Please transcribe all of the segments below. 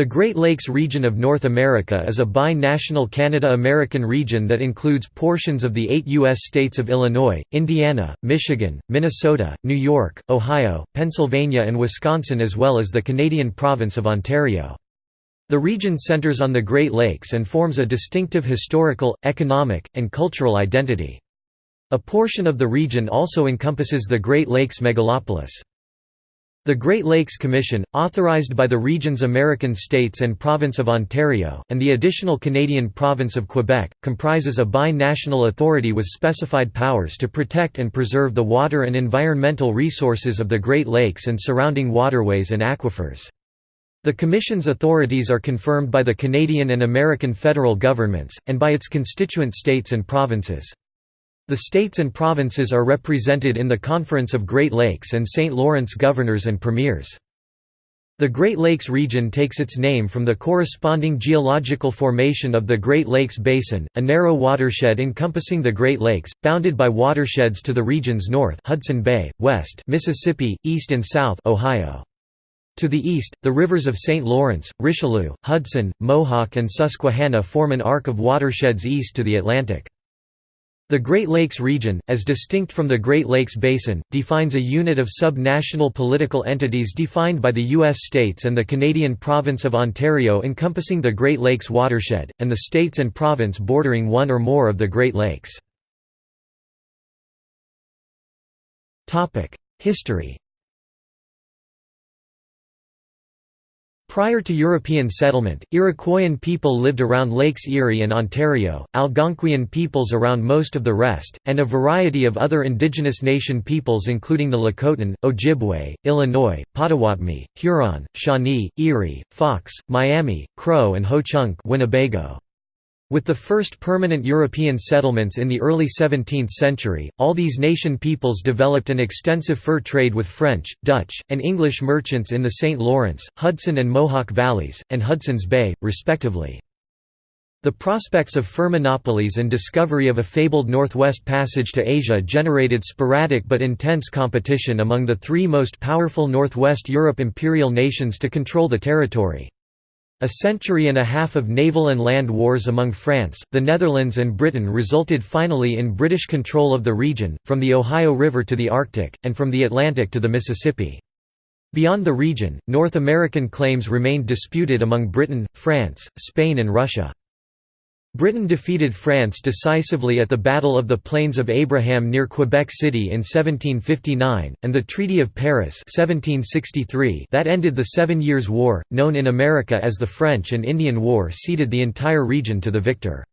The Great Lakes region of North America is a bi-national Canada-American region that includes portions of the eight U.S. states of Illinois, Indiana, Michigan, Minnesota, New York, Ohio, Pennsylvania and Wisconsin as well as the Canadian province of Ontario. The region centers on the Great Lakes and forms a distinctive historical, economic, and cultural identity. A portion of the region also encompasses the Great Lakes megalopolis. The Great Lakes Commission, authorized by the region's American states and province of Ontario, and the additional Canadian province of Quebec, comprises a bi-national authority with specified powers to protect and preserve the water and environmental resources of the Great Lakes and surrounding waterways and aquifers. The Commission's authorities are confirmed by the Canadian and American federal governments, and by its constituent states and provinces. The states and provinces are represented in the Conference of Great Lakes and St. Lawrence governors and premiers. The Great Lakes region takes its name from the corresponding geological formation of the Great Lakes Basin, a narrow watershed encompassing the Great Lakes, bounded by watersheds to the region's north Hudson Bay, west Mississippi, east and south Ohio. To the east, the rivers of St. Lawrence, Richelieu, Hudson, Mohawk and Susquehanna form an arc of watersheds east to the Atlantic. The Great Lakes region, as distinct from the Great Lakes Basin, defines a unit of sub-national political entities defined by the U.S. states and the Canadian province of Ontario encompassing the Great Lakes watershed, and the states and province bordering one or more of the Great Lakes. History Prior to European settlement, Iroquoian people lived around Lakes Erie and Ontario, Algonquian peoples around most of the rest, and a variety of other indigenous nation peoples including the Lakota, Ojibwe, Illinois, Potawatomi, Huron, Shawnee, Erie, Fox, Miami, Crow and Ho-Chunk Winnebago. With the first permanent European settlements in the early 17th century, all these nation peoples developed an extensive fur trade with French, Dutch, and English merchants in the St. Lawrence, Hudson and Mohawk valleys, and Hudson's Bay, respectively. The prospects of fur monopolies and discovery of a fabled Northwest Passage to Asia generated sporadic but intense competition among the three most powerful Northwest Europe imperial nations to control the territory. A century and a half of naval and land wars among France, the Netherlands and Britain resulted finally in British control of the region, from the Ohio River to the Arctic, and from the Atlantic to the Mississippi. Beyond the region, North American claims remained disputed among Britain, France, Spain and Russia. Britain defeated France decisively at the Battle of the Plains of Abraham near Quebec City in 1759, and the Treaty of Paris 1763 that ended the Seven Years' War, known in America as the French and Indian War ceded the entire region to the victor.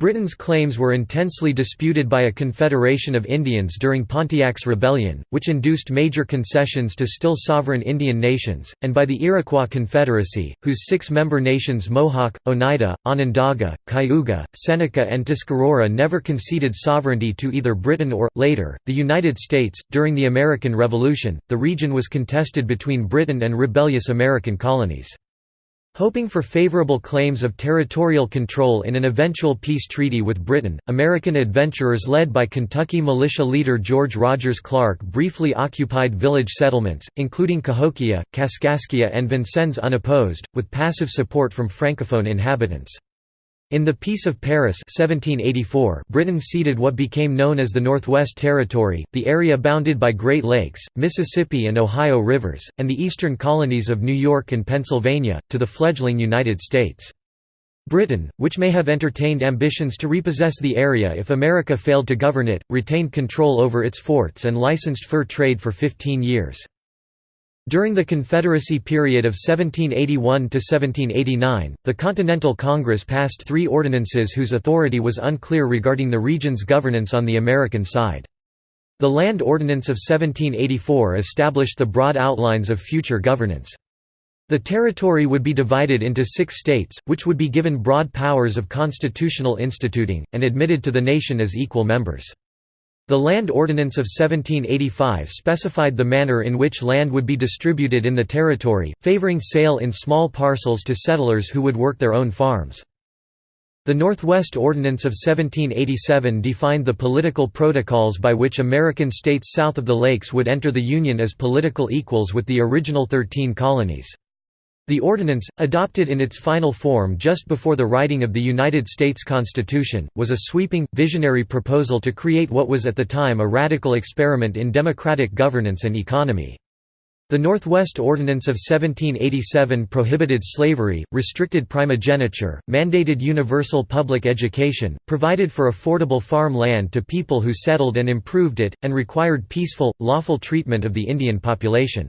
Britain's claims were intensely disputed by a confederation of Indians during Pontiac's Rebellion, which induced major concessions to still sovereign Indian nations, and by the Iroquois Confederacy, whose six-member nations Mohawk, Oneida, Onondaga, Cayuga, Seneca and Tuscarora never conceded sovereignty to either Britain or, later, the United States. During the American Revolution, the region was contested between Britain and rebellious American colonies. Hoping for favorable claims of territorial control in an eventual peace treaty with Britain, American adventurers led by Kentucky militia leader George Rogers Clark briefly occupied village settlements, including Cahokia, Kaskaskia and Vincennes unopposed, with passive support from francophone inhabitants. In the Peace of Paris 1784, Britain ceded what became known as the Northwest Territory, the area bounded by Great Lakes, Mississippi and Ohio rivers, and the eastern colonies of New York and Pennsylvania, to the fledgling United States. Britain, which may have entertained ambitions to repossess the area if America failed to govern it, retained control over its forts and licensed fur trade for 15 years. During the Confederacy period of 1781–1789, the Continental Congress passed three ordinances whose authority was unclear regarding the region's governance on the American side. The Land Ordinance of 1784 established the broad outlines of future governance. The territory would be divided into six states, which would be given broad powers of constitutional instituting, and admitted to the nation as equal members. The Land Ordinance of 1785 specified the manner in which land would be distributed in the territory, favoring sale in small parcels to settlers who would work their own farms. The Northwest Ordinance of 1787 defined the political protocols by which American states south of the lakes would enter the Union as political equals with the original thirteen colonies. The ordinance, adopted in its final form just before the writing of the United States Constitution, was a sweeping, visionary proposal to create what was at the time a radical experiment in democratic governance and economy. The Northwest Ordinance of 1787 prohibited slavery, restricted primogeniture, mandated universal public education, provided for affordable farm land to people who settled and improved it, and required peaceful, lawful treatment of the Indian population.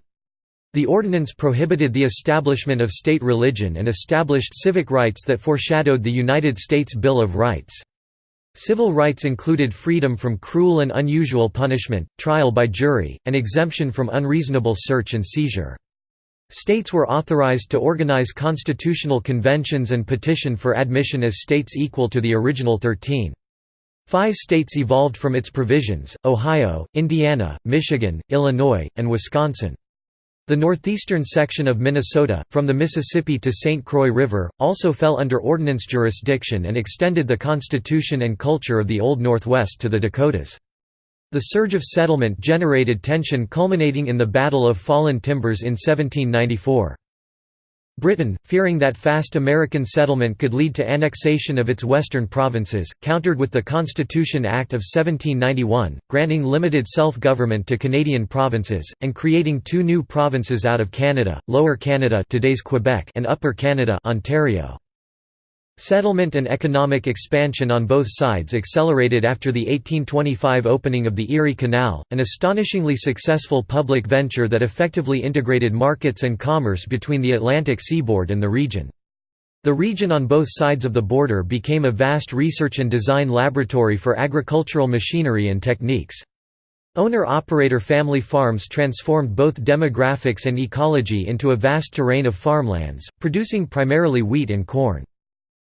The ordinance prohibited the establishment of state religion and established civic rights that foreshadowed the United States Bill of Rights. Civil rights included freedom from cruel and unusual punishment, trial by jury, and exemption from unreasonable search and seizure. States were authorized to organize constitutional conventions and petition for admission as states equal to the original thirteen. Five states evolved from its provisions, Ohio, Indiana, Michigan, Illinois, and Wisconsin. The northeastern section of Minnesota, from the Mississippi to St. Croix River, also fell under ordinance jurisdiction and extended the constitution and culture of the Old Northwest to the Dakotas. The surge of settlement generated tension culminating in the Battle of Fallen Timbers in 1794. Britain, fearing that fast American settlement could lead to annexation of its western provinces, countered with the Constitution Act of 1791, granting limited self-government to Canadian provinces, and creating two new provinces out of Canada, Lower Canada today's Quebec and Upper Canada Ontario. Settlement and economic expansion on both sides accelerated after the 1825 opening of the Erie Canal, an astonishingly successful public venture that effectively integrated markets and commerce between the Atlantic seaboard and the region. The region on both sides of the border became a vast research and design laboratory for agricultural machinery and techniques. Owner-operator family farms transformed both demographics and ecology into a vast terrain of farmlands, producing primarily wheat and corn.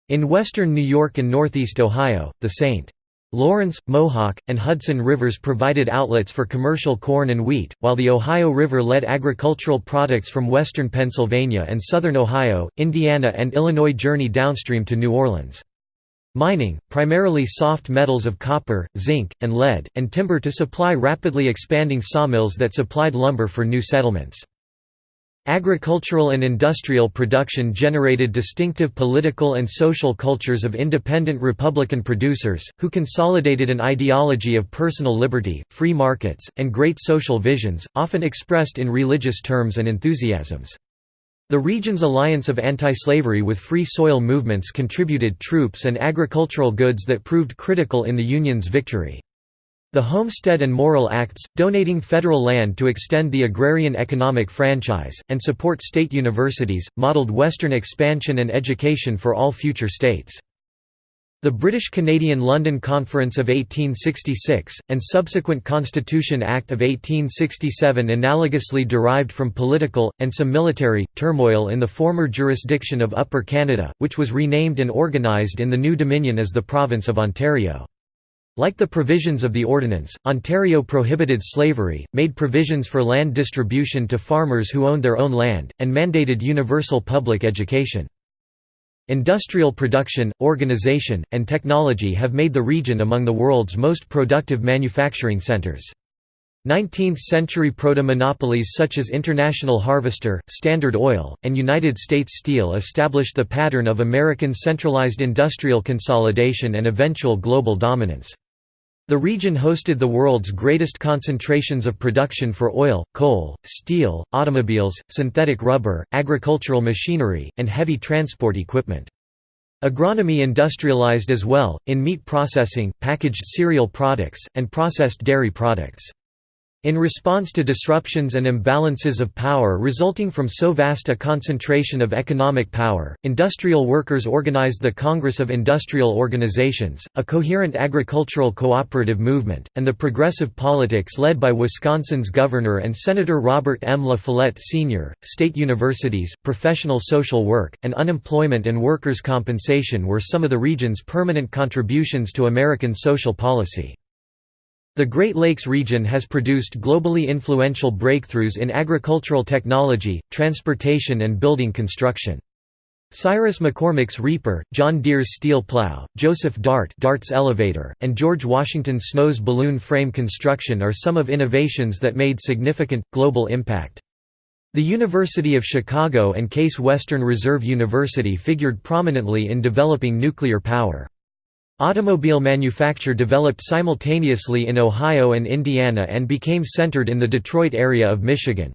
In western New York and northeast Ohio, the St. Lawrence, Mohawk, and Hudson rivers provided outlets for commercial corn and wheat, while the Ohio River led agricultural products from western Pennsylvania and southern Ohio, Indiana and Illinois journey downstream to New Orleans. Mining, primarily soft metals of copper, zinc, and lead, and timber to supply rapidly expanding sawmills that supplied lumber for new settlements. Agricultural and industrial production generated distinctive political and social cultures of independent Republican producers, who consolidated an ideology of personal liberty, free markets, and great social visions, often expressed in religious terms and enthusiasms. The region's alliance of anti-slavery with free soil movements contributed troops and agricultural goods that proved critical in the Union's victory. The Homestead and Morrill Acts, donating federal land to extend the agrarian economic franchise, and support state universities, modeled Western expansion and education for all future states. The British-Canadian London Conference of 1866, and subsequent Constitution Act of 1867 analogously derived from political, and some military, turmoil in the former jurisdiction of Upper Canada, which was renamed and organised in the new Dominion as the Province of Ontario. Like the provisions of the ordinance, Ontario prohibited slavery, made provisions for land distribution to farmers who owned their own land, and mandated universal public education. Industrial production, organization, and technology have made the region among the world's most productive manufacturing centers. 19th-century proto-monopolies such as International Harvester, Standard Oil, and United States Steel established the pattern of American centralized industrial consolidation and eventual global dominance. The region hosted the world's greatest concentrations of production for oil, coal, steel, automobiles, synthetic rubber, agricultural machinery, and heavy transport equipment. Agronomy industrialized as well, in meat processing, packaged cereal products, and processed dairy products. In response to disruptions and imbalances of power resulting from so vast a concentration of economic power, industrial workers organized the Congress of Industrial Organizations, a coherent agricultural cooperative movement, and the progressive politics led by Wisconsin's Governor and Senator Robert M. La Follette Sr. State universities, professional social work, and unemployment and workers' compensation were some of the region's permanent contributions to American social policy. The Great Lakes region has produced globally influential breakthroughs in agricultural technology, transportation and building construction. Cyrus McCormick's Reaper, John Deere's steel plow, Joseph Dart Dart's elevator, and George Washington Snow's balloon frame construction are some of innovations that made significant, global impact. The University of Chicago and Case Western Reserve University figured prominently in developing nuclear power. Automobile manufacture developed simultaneously in Ohio and Indiana and became centered in the Detroit area of Michigan.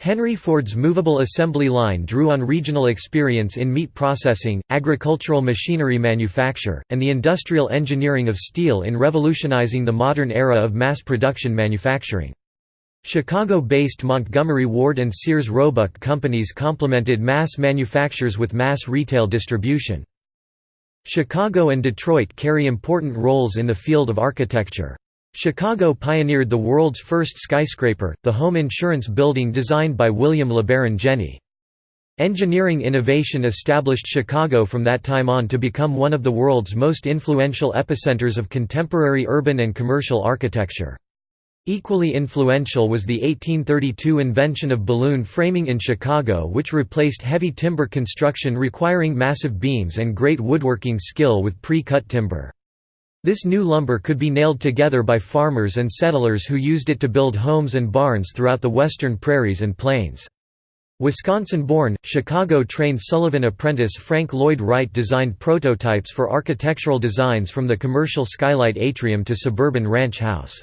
Henry Ford's movable assembly line drew on regional experience in meat processing, agricultural machinery manufacture, and the industrial engineering of steel in revolutionizing the modern era of mass production manufacturing. Chicago-based Montgomery Ward and Sears Roebuck companies complemented mass manufactures with mass retail distribution. Chicago and Detroit carry important roles in the field of architecture. Chicago pioneered the world's first skyscraper, the home insurance building designed by William LeBaron Jenney. Engineering innovation established Chicago from that time on to become one of the world's most influential epicenters of contemporary urban and commercial architecture. Equally influential was the 1832 invention of balloon framing in Chicago which replaced heavy timber construction requiring massive beams and great woodworking skill with pre-cut timber. This new lumber could be nailed together by farmers and settlers who used it to build homes and barns throughout the western prairies and plains. Wisconsin-born, Chicago-trained Sullivan apprentice Frank Lloyd Wright designed prototypes for architectural designs from the commercial skylight atrium to suburban ranch house.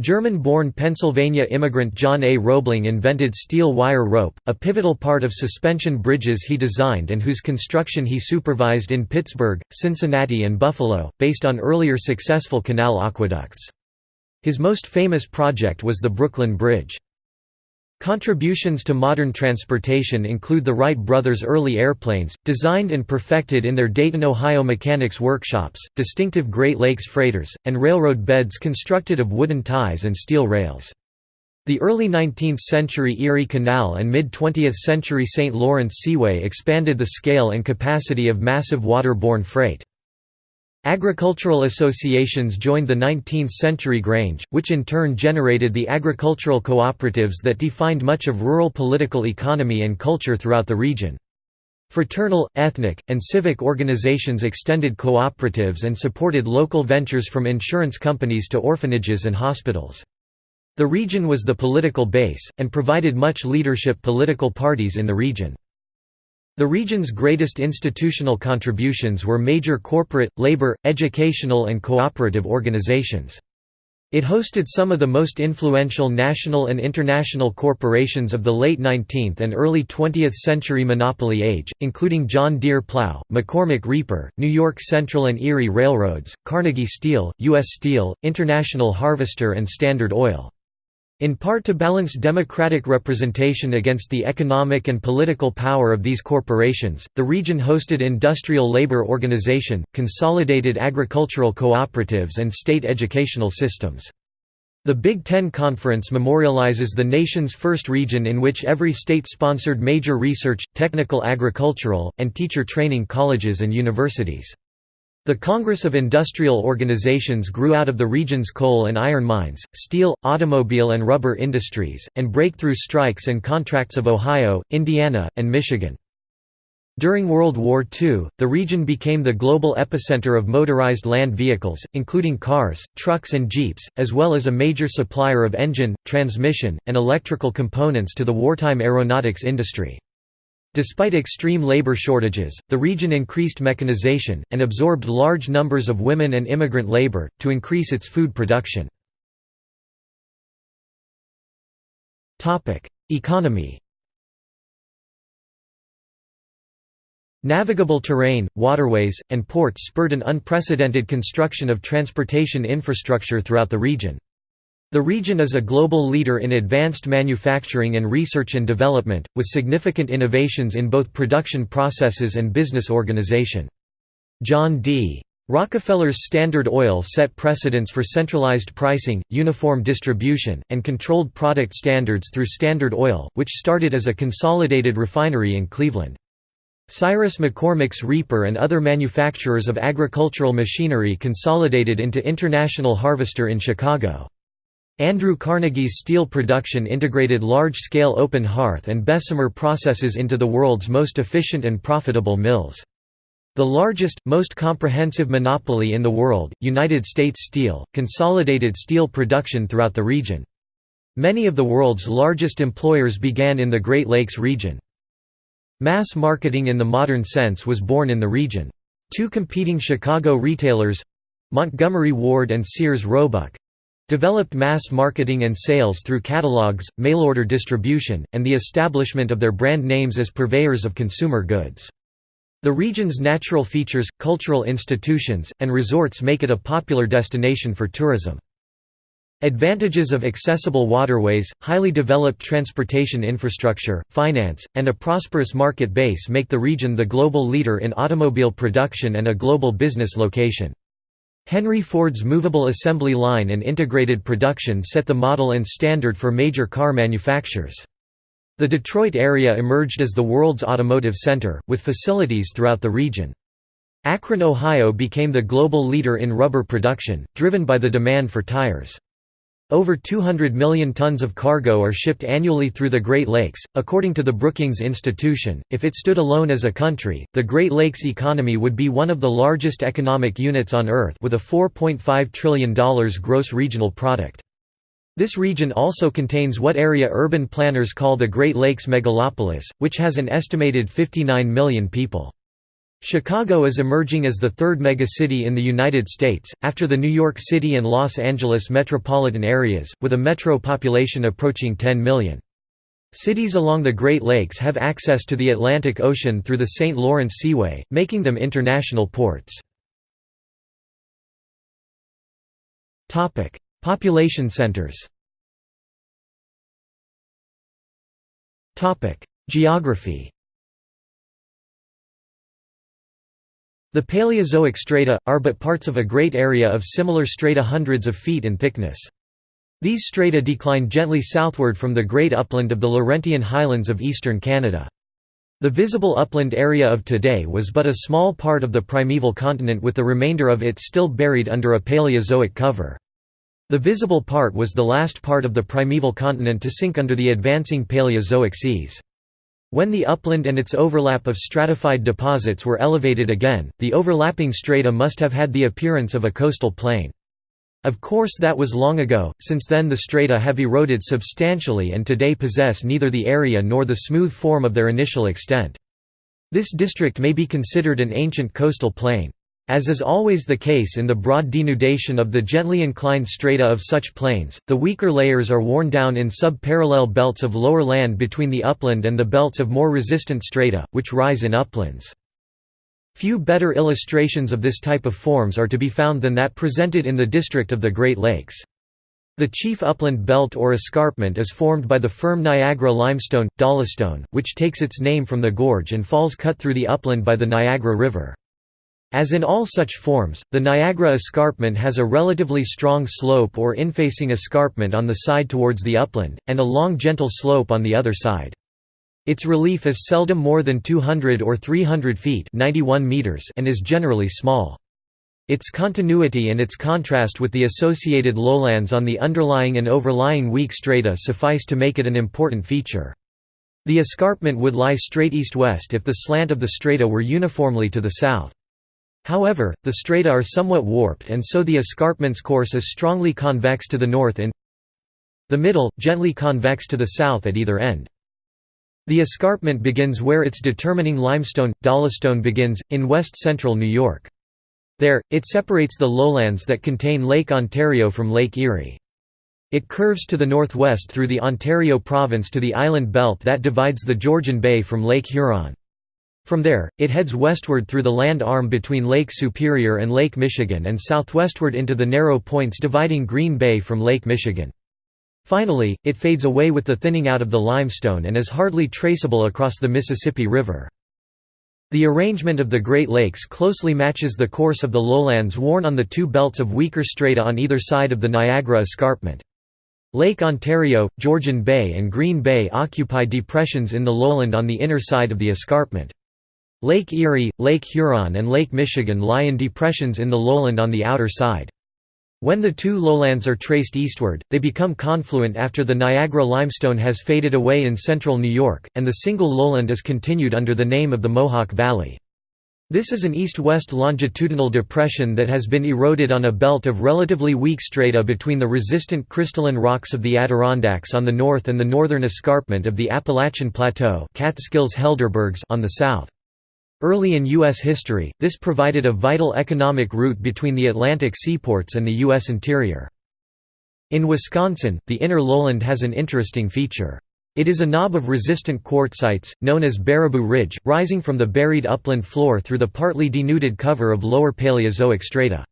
German-born Pennsylvania immigrant John A. Roebling invented steel wire rope, a pivotal part of suspension bridges he designed and whose construction he supervised in Pittsburgh, Cincinnati and Buffalo, based on earlier successful canal aqueducts. His most famous project was the Brooklyn Bridge. Contributions to modern transportation include the Wright brothers' early airplanes, designed and perfected in their Dayton, Ohio mechanics workshops, distinctive Great Lakes freighters, and railroad beds constructed of wooden ties and steel rails. The early 19th-century Erie Canal and mid-20th century St. Lawrence Seaway expanded the scale and capacity of massive waterborne freight. Agricultural associations joined the 19th-century Grange, which in turn generated the agricultural cooperatives that defined much of rural political economy and culture throughout the region. Fraternal, ethnic, and civic organizations extended cooperatives and supported local ventures from insurance companies to orphanages and hospitals. The region was the political base, and provided much leadership political parties in the region. The region's greatest institutional contributions were major corporate, labor, educational and cooperative organizations. It hosted some of the most influential national and international corporations of the late 19th and early 20th century monopoly age, including John Deere Plow, McCormick Reaper, New York Central and Erie Railroads, Carnegie Steel, U.S. Steel, International Harvester and Standard Oil. In part to balance democratic representation against the economic and political power of these corporations, the region hosted industrial labor organization, consolidated agricultural cooperatives and state educational systems. The Big Ten Conference memorializes the nation's first region in which every state sponsored major research, technical agricultural, and teacher training colleges and universities. The Congress of Industrial Organizations grew out of the region's coal and iron mines, steel, automobile and rubber industries, and breakthrough strikes and contracts of Ohio, Indiana, and Michigan. During World War II, the region became the global epicenter of motorized land vehicles, including cars, trucks and jeeps, as well as a major supplier of engine, transmission, and electrical components to the wartime aeronautics industry. Despite extreme labor shortages, the region increased mechanization, and absorbed large numbers of women and immigrant labor, to increase its food production. Economy Navigable terrain, waterways, and ports spurred an unprecedented construction of transportation infrastructure throughout the region. The region is a global leader in advanced manufacturing and research and development, with significant innovations in both production processes and business organization. John D. Rockefeller's Standard Oil set precedents for centralized pricing, uniform distribution, and controlled product standards through Standard Oil, which started as a consolidated refinery in Cleveland. Cyrus McCormick's Reaper and other manufacturers of agricultural machinery consolidated into International Harvester in Chicago. Andrew Carnegie's steel production integrated large-scale open hearth and Bessemer processes into the world's most efficient and profitable mills. The largest, most comprehensive monopoly in the world, United States Steel, consolidated steel production throughout the region. Many of the world's largest employers began in the Great Lakes region. Mass marketing in the modern sense was born in the region. Two competing Chicago retailers—Montgomery Ward and Sears Roebuck, developed mass marketing and sales through catalogs, mail-order distribution, and the establishment of their brand names as purveyors of consumer goods. The region's natural features, cultural institutions, and resorts make it a popular destination for tourism. Advantages of accessible waterways, highly developed transportation infrastructure, finance, and a prosperous market base make the region the global leader in automobile production and a global business location. Henry Ford's movable assembly line and integrated production set the model and standard for major car manufacturers. The Detroit area emerged as the world's automotive center, with facilities throughout the region. Akron, Ohio became the global leader in rubber production, driven by the demand for tires. Over 200 million tons of cargo are shipped annually through the Great Lakes. According to the Brookings Institution, if it stood alone as a country, the Great Lakes economy would be one of the largest economic units on Earth with a $4.5 trillion gross regional product. This region also contains what area urban planners call the Great Lakes megalopolis, which has an estimated 59 million people. Chicago is emerging as the third megacity in the United States, after the New York City and Los Angeles metropolitan areas, with a metro population approaching 10 million. Cities along the Great Lakes have access to the Atlantic Ocean through the St. Lawrence Seaway, making them international ports. Population centers Geography The Paleozoic strata, are but parts of a great area of similar strata hundreds of feet in thickness. These strata decline gently southward from the great upland of the Laurentian highlands of eastern Canada. The visible upland area of today was but a small part of the primeval continent with the remainder of it still buried under a Paleozoic cover. The visible part was the last part of the primeval continent to sink under the advancing Paleozoic seas. When the upland and its overlap of stratified deposits were elevated again, the overlapping strata must have had the appearance of a coastal plain. Of course that was long ago, since then the strata have eroded substantially and today possess neither the area nor the smooth form of their initial extent. This district may be considered an ancient coastal plain. As is always the case in the broad denudation of the gently inclined strata of such plains, the weaker layers are worn down in sub-parallel belts of lower land between the upland and the belts of more resistant strata, which rise in uplands. Few better illustrations of this type of forms are to be found than that presented in the district of the Great Lakes. The chief upland belt or escarpment is formed by the firm Niagara limestone, dolostone, which takes its name from the gorge and falls cut through the upland by the Niagara River. As in all such forms, the Niagara escarpment has a relatively strong slope or infacing escarpment on the side towards the upland, and a long gentle slope on the other side. Its relief is seldom more than 200 or 300 feet 91 meters and is generally small. Its continuity and its contrast with the associated lowlands on the underlying and overlying weak strata suffice to make it an important feature. The escarpment would lie straight east-west if the slant of the strata were uniformly to the south. However, the strata are somewhat warped and so the escarpment's course is strongly convex to the north in the middle, gently convex to the south at either end. The escarpment begins where its determining limestone, dolostone begins, in west-central New York. There, it separates the lowlands that contain Lake Ontario from Lake Erie. It curves to the northwest through the Ontario province to the island belt that divides the Georgian Bay from Lake Huron. From there, it heads westward through the land arm between Lake Superior and Lake Michigan and southwestward into the narrow points dividing Green Bay from Lake Michigan. Finally, it fades away with the thinning out of the limestone and is hardly traceable across the Mississippi River. The arrangement of the Great Lakes closely matches the course of the lowlands worn on the two belts of weaker strata on either side of the Niagara escarpment. Lake Ontario, Georgian Bay and Green Bay occupy depressions in the lowland on the inner side of the escarpment. Lake Erie, Lake Huron and Lake Michigan lie in depressions in the lowland on the outer side. When the two lowlands are traced eastward, they become confluent after the Niagara limestone has faded away in central New York, and the single lowland is continued under the name of the Mohawk Valley. This is an east-west longitudinal depression that has been eroded on a belt of relatively weak strata between the resistant crystalline rocks of the Adirondacks on the north and the northern escarpment of the Appalachian Plateau Catskills-Helderbergs on the south. Early in U.S. history, this provided a vital economic route between the Atlantic seaports and the U.S. interior. In Wisconsin, the inner lowland has an interesting feature. It is a knob of resistant quartzites, known as Baraboo Ridge, rising from the buried upland floor through the partly denuded cover of lower Paleozoic strata.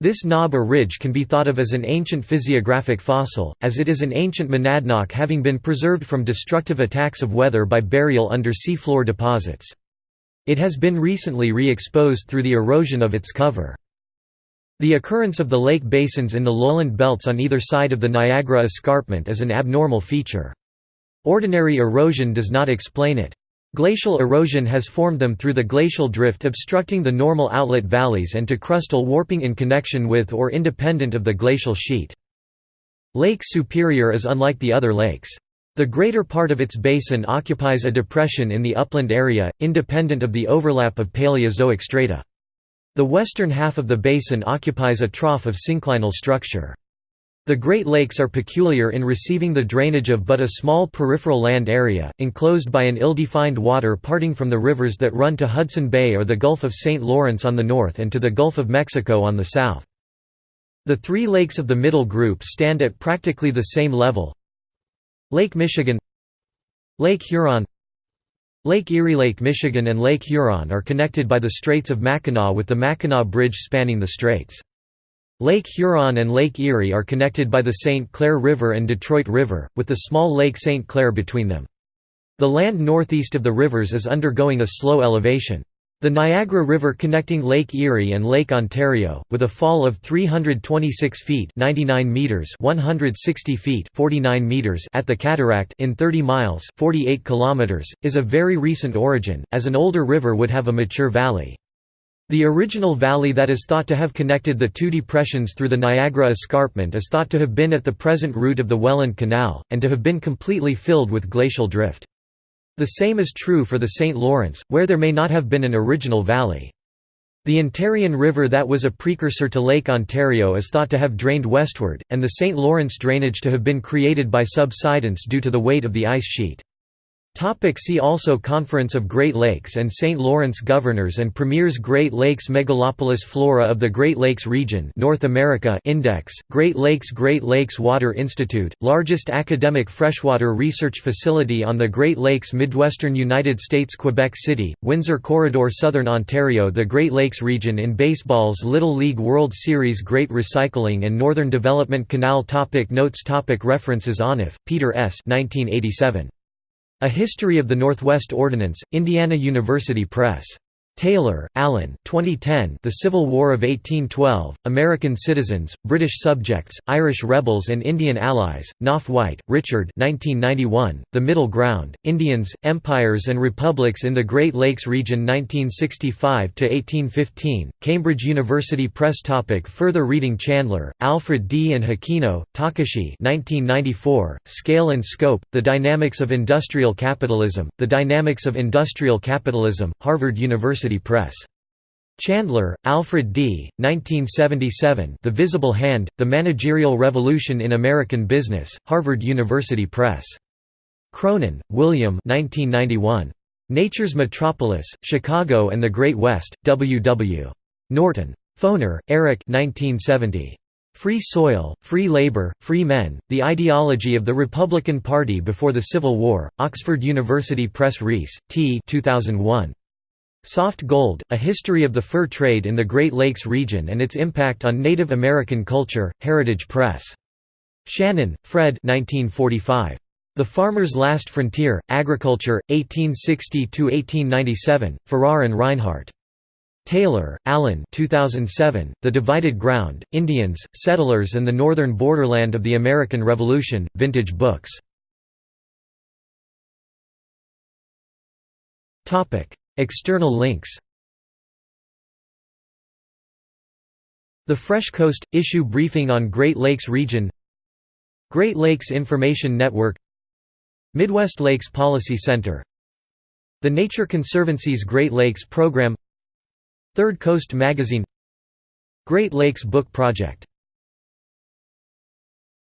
This knob or ridge can be thought of as an ancient physiographic fossil, as it is an ancient monadnock having been preserved from destructive attacks of weather by burial under seafloor deposits. It has been recently re-exposed through the erosion of its cover. The occurrence of the lake basins in the lowland belts on either side of the Niagara escarpment is an abnormal feature. Ordinary erosion does not explain it. Glacial erosion has formed them through the glacial drift obstructing the normal outlet valleys and to crustal warping in connection with or independent of the glacial sheet. Lake Superior is unlike the other lakes. The greater part of its basin occupies a depression in the upland area, independent of the overlap of Paleozoic strata. The western half of the basin occupies a trough of synclinal structure. The Great Lakes are peculiar in receiving the drainage of but a small peripheral land area, enclosed by an ill-defined water parting from the rivers that run to Hudson Bay or the Gulf of St. Lawrence on the north and to the Gulf of Mexico on the south. The three lakes of the middle group stand at practically the same level. Lake Michigan Lake Huron Lake Erie Lake Michigan and Lake Huron are connected by the Straits of Mackinac with the Mackinac Bridge spanning the straits. Lake Huron and Lake Erie are connected by the St. Clair River and Detroit River, with the small Lake St. Clair between them. The land northeast of the rivers is undergoing a slow elevation. The Niagara River connecting Lake Erie and Lake Ontario, with a fall of 326 feet 99 meters 160 feet 49 meters at the cataract in 30 miles 48 kilometers, is of very recent origin, as an older river would have a mature valley. The original valley that is thought to have connected the two depressions through the Niagara escarpment is thought to have been at the present route of the Welland Canal, and to have been completely filled with glacial drift. The same is true for the St. Lawrence, where there may not have been an original valley. The Ontarian River that was a precursor to Lake Ontario is thought to have drained westward, and the St. Lawrence drainage to have been created by subsidence due to the weight of the ice sheet. Topic see also Conference of Great Lakes and St. Lawrence Governors and Premiers Great Lakes Megalopolis Flora of the Great Lakes Region North America Index, Great Lakes Great Lakes Water Institute, largest academic freshwater research facility on the Great Lakes Midwestern United States Quebec City, Windsor Corridor Southern Ontario The Great Lakes region in baseball's Little League World Series Great Recycling and Northern Development Canal topic Notes topic References Onuf, Peter S. 1987. A History of the Northwest Ordinance, Indiana University Press. Taylor, Alan 2010 The Civil War of 1812, American Citizens, British Subjects, Irish Rebels and Indian Allies, Knopf White, Richard 1991, The Middle Ground, Indians, Empires and Republics in the Great Lakes Region 1965–1815, Cambridge University Press topic Further reading Chandler, Alfred D. and Hikino, Takashi 1994, Scale and Scope, The Dynamics of Industrial Capitalism, The Dynamics of Industrial Capitalism, Harvard University University Press. Chandler, Alfred D., 1977 The Visible Hand, The Managerial Revolution in American Business, Harvard University Press. Cronon, William 1991. Nature's Metropolis, Chicago and the Great West, W. W. Norton. Foner, Eric 1970. Free Soil, Free Labor, Free Men, The Ideology of the Republican Party Before the Civil War, Oxford University Press Rees, T 2001. Soft Gold, A History of the Fur Trade in the Great Lakes Region and Its Impact on Native American Culture, Heritage Press. Shannon, Fred 1945. The Farmer's Last Frontier, Agriculture, 1860–1897, Farrar and Rinehart. Taylor, Alan 2007, The Divided Ground, Indians, Settlers and the Northern Borderland of the American Revolution, Vintage Books. External links. The Fresh Coast – Issue Briefing on Great Lakes Region. Great Lakes Information Network. Midwest Lakes Policy Center. The Nature Conservancy's Great Lakes Program. Third Coast Magazine. Great Lakes Book Project